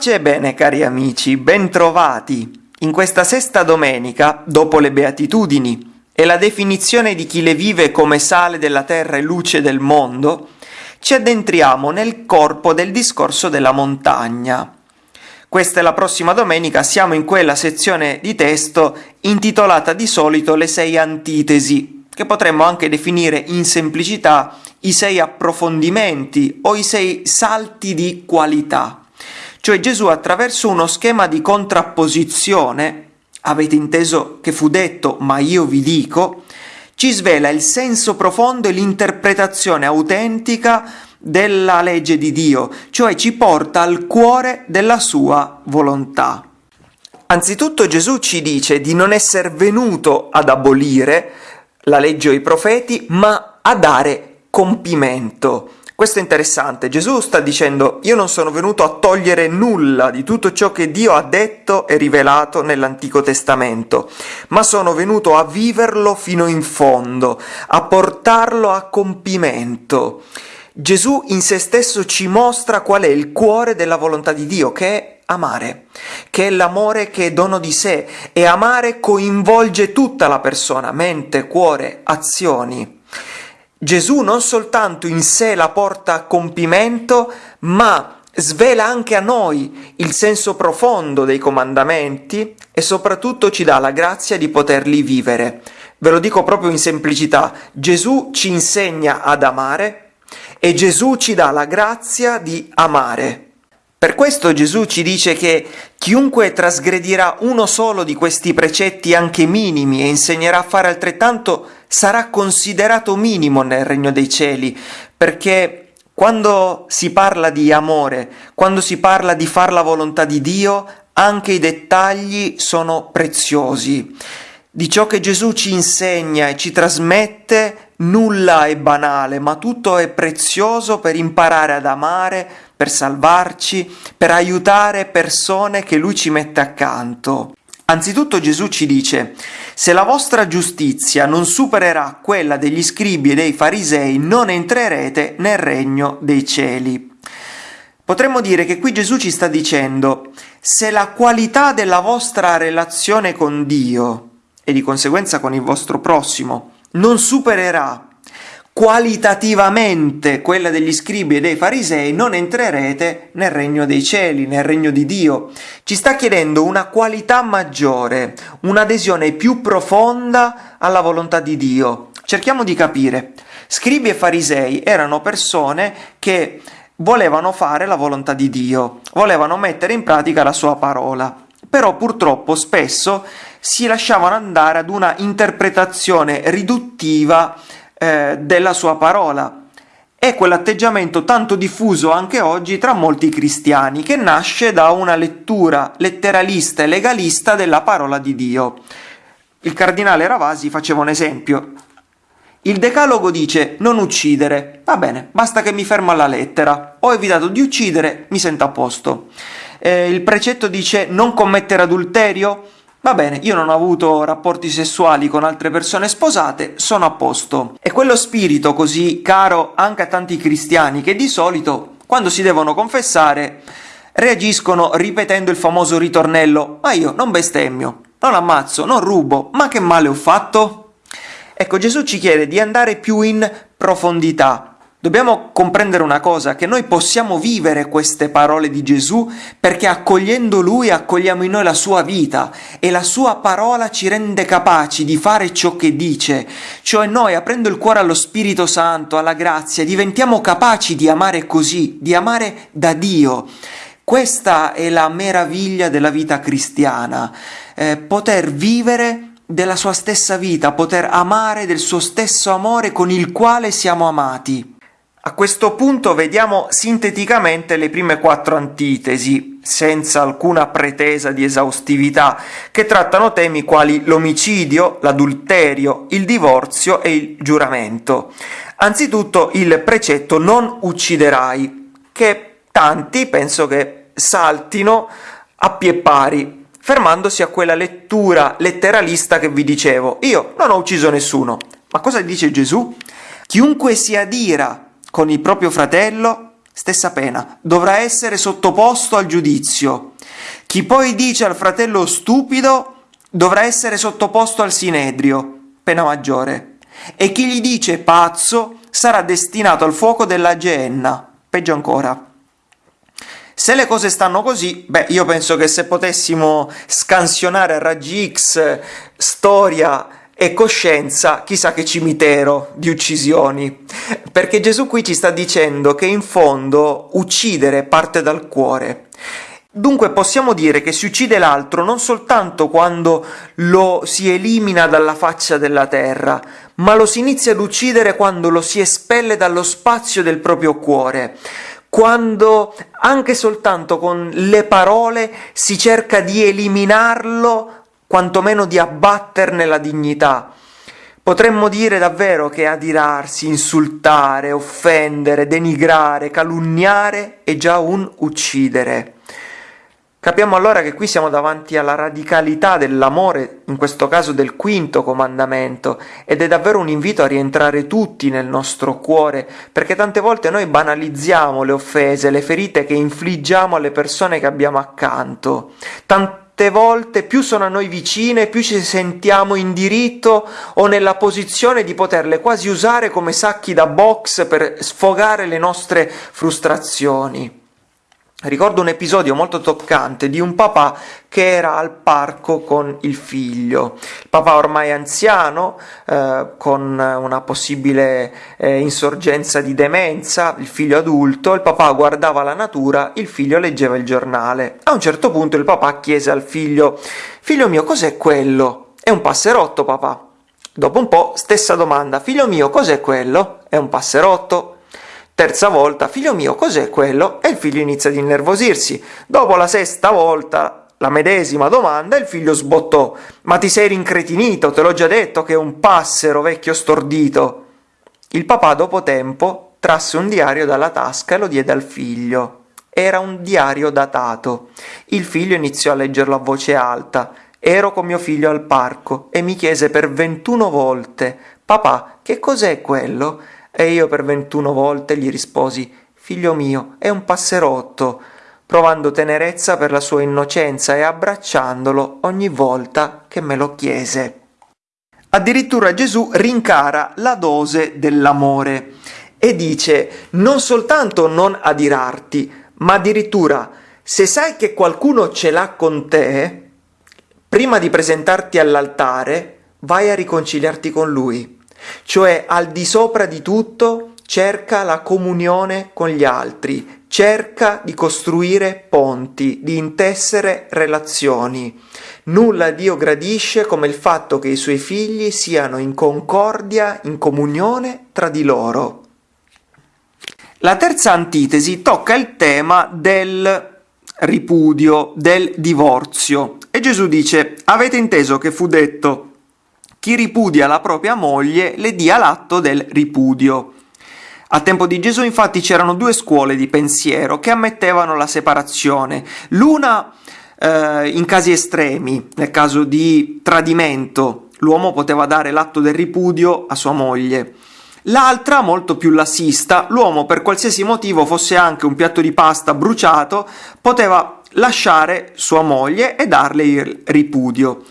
Pace e bene cari amici, bentrovati! In questa sesta domenica, dopo le beatitudini e la definizione di chi le vive come sale della terra e luce del mondo, ci addentriamo nel corpo del discorso della montagna. Questa è la prossima domenica, siamo in quella sezione di testo intitolata di solito le sei antitesi, che potremmo anche definire in semplicità i sei approfondimenti o i sei salti di qualità. Cioè Gesù attraverso uno schema di contrapposizione, avete inteso che fu detto ma io vi dico, ci svela il senso profondo e l'interpretazione autentica della legge di Dio, cioè ci porta al cuore della sua volontà. Anzitutto Gesù ci dice di non essere venuto ad abolire la legge o i profeti, ma a dare compimento. Questo è interessante, Gesù sta dicendo io non sono venuto a togliere nulla di tutto ciò che Dio ha detto e rivelato nell'Antico Testamento, ma sono venuto a viverlo fino in fondo, a portarlo a compimento. Gesù in se stesso ci mostra qual è il cuore della volontà di Dio, che è amare, che è l'amore che è dono di sé, e amare coinvolge tutta la persona, mente, cuore, azioni. Gesù non soltanto in sé la porta a compimento, ma svela anche a noi il senso profondo dei comandamenti e soprattutto ci dà la grazia di poterli vivere. Ve lo dico proprio in semplicità, Gesù ci insegna ad amare e Gesù ci dà la grazia di amare. Per questo Gesù ci dice che chiunque trasgredirà uno solo di questi precetti anche minimi e insegnerà a fare altrettanto sarà considerato minimo nel regno dei cieli, perché quando si parla di amore, quando si parla di far la volontà di Dio, anche i dettagli sono preziosi. Di ciò che Gesù ci insegna e ci trasmette, nulla è banale, ma tutto è prezioso per imparare ad amare, per salvarci, per aiutare persone che Lui ci mette accanto. Anzitutto Gesù ci dice, se la vostra giustizia non supererà quella degli scribi e dei farisei, non entrerete nel regno dei cieli. Potremmo dire che qui Gesù ci sta dicendo, se la qualità della vostra relazione con Dio, e di conseguenza con il vostro prossimo, non supererà qualitativamente quella degli scribi e dei farisei, non entrerete nel regno dei cieli, nel regno di Dio. Ci sta chiedendo una qualità maggiore, un'adesione più profonda alla volontà di Dio. Cerchiamo di capire. Scribi e farisei erano persone che volevano fare la volontà di Dio, volevano mettere in pratica la sua parola, però purtroppo spesso si lasciavano andare ad una interpretazione riduttiva eh, della sua parola. È quell'atteggiamento tanto diffuso anche oggi tra molti cristiani, che nasce da una lettura letteralista e legalista della parola di Dio. Il cardinale Ravasi faceva un esempio. Il decalogo dice non uccidere, va bene, basta che mi fermo alla lettera, ho evitato di uccidere, mi sento a posto. Eh, il precetto dice non commettere adulterio, Va bene, io non ho avuto rapporti sessuali con altre persone sposate, sono a posto. È quello spirito così caro anche a tanti cristiani che di solito, quando si devono confessare, reagiscono ripetendo il famoso ritornello ma io non bestemmio, non ammazzo, non rubo, ma che male ho fatto? Ecco, Gesù ci chiede di andare più in profondità, Dobbiamo comprendere una cosa, che noi possiamo vivere queste parole di Gesù perché accogliendo Lui accogliamo in noi la sua vita e la sua parola ci rende capaci di fare ciò che dice, cioè noi aprendo il cuore allo Spirito Santo, alla grazia, diventiamo capaci di amare così, di amare da Dio. Questa è la meraviglia della vita cristiana, eh, poter vivere della sua stessa vita, poter amare del suo stesso amore con il quale siamo amati. A questo punto vediamo sinteticamente le prime quattro antitesi, senza alcuna pretesa di esaustività, che trattano temi quali l'omicidio, l'adulterio, il divorzio e il giuramento. Anzitutto il precetto non ucciderai, che tanti penso che saltino a pie pari, fermandosi a quella lettura letteralista che vi dicevo. Io non ho ucciso nessuno. Ma cosa dice Gesù? Chiunque si adira con il proprio fratello stessa pena, dovrà essere sottoposto al giudizio. Chi poi dice al fratello stupido dovrà essere sottoposto al sinedrio, pena maggiore. E chi gli dice pazzo sarà destinato al fuoco della genna, peggio ancora. Se le cose stanno così, beh, io penso che se potessimo scansionare a raggi X storia e coscienza, chissà che cimitero di uccisioni. Perché Gesù qui ci sta dicendo che in fondo uccidere parte dal cuore. Dunque possiamo dire che si uccide l'altro non soltanto quando lo si elimina dalla faccia della terra, ma lo si inizia ad uccidere quando lo si espelle dallo spazio del proprio cuore quando anche soltanto con le parole si cerca di eliminarlo, quantomeno di abbatterne la dignità. Potremmo dire davvero che adirarsi, insultare, offendere, denigrare, calunniare è già un uccidere. Capiamo allora che qui siamo davanti alla radicalità dell'amore, in questo caso del quinto comandamento, ed è davvero un invito a rientrare tutti nel nostro cuore, perché tante volte noi banalizziamo le offese, le ferite che infliggiamo alle persone che abbiamo accanto. Tante volte più sono a noi vicine, più ci sentiamo in diritto o nella posizione di poterle quasi usare come sacchi da box per sfogare le nostre frustrazioni. Ricordo un episodio molto toccante di un papà che era al parco con il figlio. Il papà ormai anziano, eh, con una possibile eh, insorgenza di demenza, il figlio adulto, il papà guardava la natura, il figlio leggeva il giornale. A un certo punto il papà chiese al figlio: Figlio mio, cos'è quello? È un passerotto, papà. Dopo un po', stessa domanda: Figlio mio, cos'è quello? È un passerotto. Terza volta, figlio mio, cos'è quello? E il figlio inizia ad innervosirsi. Dopo la sesta volta, la medesima domanda, il figlio sbottò. Ma ti sei rincretinito, te l'ho già detto che è un passero vecchio stordito. Il papà, dopo tempo, trasse un diario dalla tasca e lo diede al figlio. Era un diario datato. Il figlio iniziò a leggerlo a voce alta. Ero con mio figlio al parco e mi chiese per ventuno volte: Papà, che cos'è quello? E io per ventuno volte gli risposi Figlio mio, è un passerotto, provando tenerezza per la sua innocenza e abbracciandolo ogni volta che me lo chiese. Addirittura Gesù rincara la dose dell'amore e dice non soltanto non adirarti, ma addirittura se sai che qualcuno ce l'ha con te, prima di presentarti all'altare, vai a riconciliarti con lui. Cioè al di sopra di tutto cerca la comunione con gli altri, cerca di costruire ponti, di intessere relazioni. Nulla Dio gradisce come il fatto che i suoi figli siano in concordia, in comunione tra di loro. La terza antitesi tocca il tema del ripudio, del divorzio. E Gesù dice, avete inteso che fu detto chi ripudia la propria moglie le dia l'atto del ripudio. A tempo di Gesù infatti c'erano due scuole di pensiero che ammettevano la separazione, l'una eh, in casi estremi, nel caso di tradimento, l'uomo poteva dare l'atto del ripudio a sua moglie. L'altra, molto più lassista, l'uomo per qualsiasi motivo fosse anche un piatto di pasta bruciato, poteva lasciare sua moglie e darle il ripudio.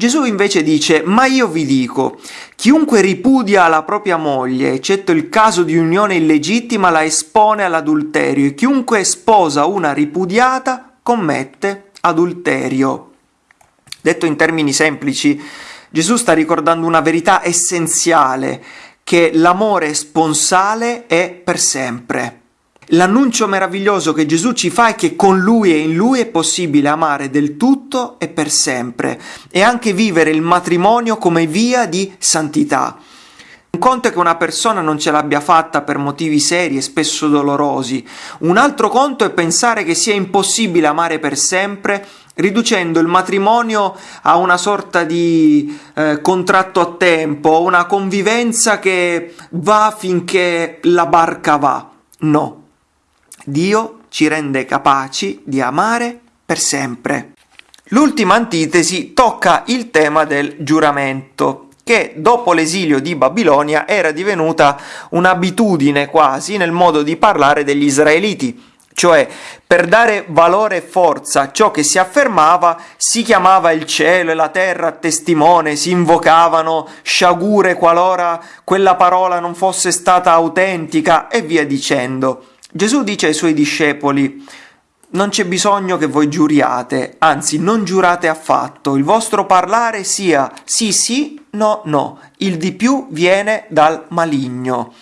Gesù invece dice, ma io vi dico, chiunque ripudia la propria moglie, eccetto il caso di unione illegittima, la espone all'adulterio e chiunque sposa una ripudiata commette adulterio. Detto in termini semplici, Gesù sta ricordando una verità essenziale, che l'amore sponsale è per sempre. L'annuncio meraviglioso che Gesù ci fa è che con Lui e in Lui è possibile amare del tutto e per sempre e anche vivere il matrimonio come via di santità. Un conto è che una persona non ce l'abbia fatta per motivi seri e spesso dolorosi, un altro conto è pensare che sia impossibile amare per sempre riducendo il matrimonio a una sorta di eh, contratto a tempo, una convivenza che va finché la barca va. No, Dio ci rende capaci di amare per sempre. L'ultima antitesi tocca il tema del giuramento, che dopo l'esilio di Babilonia era divenuta un'abitudine quasi nel modo di parlare degli israeliti. Cioè, per dare valore e forza a ciò che si affermava, si chiamava il cielo e la terra a testimone, si invocavano sciagure qualora quella parola non fosse stata autentica e via dicendo. Gesù dice ai suoi discepoli, non c'è bisogno che voi giuriate, anzi non giurate affatto, il vostro parlare sia sì sì, no no, il di più viene dal maligno.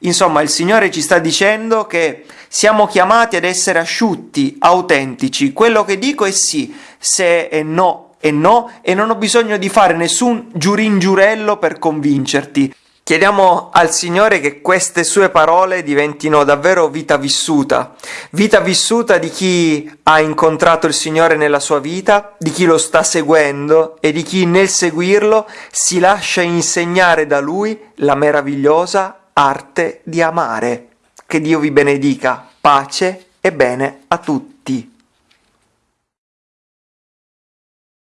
Insomma, il Signore ci sta dicendo che siamo chiamati ad essere asciutti, autentici. Quello che dico è sì, se è no è no e non ho bisogno di fare nessun giuringiurello per convincerti. Chiediamo al Signore che queste sue parole diventino davvero vita vissuta, vita vissuta di chi ha incontrato il Signore nella sua vita, di chi lo sta seguendo e di chi nel seguirlo si lascia insegnare da Lui la meravigliosa arte di amare. Che Dio vi benedica, pace e bene a tutti.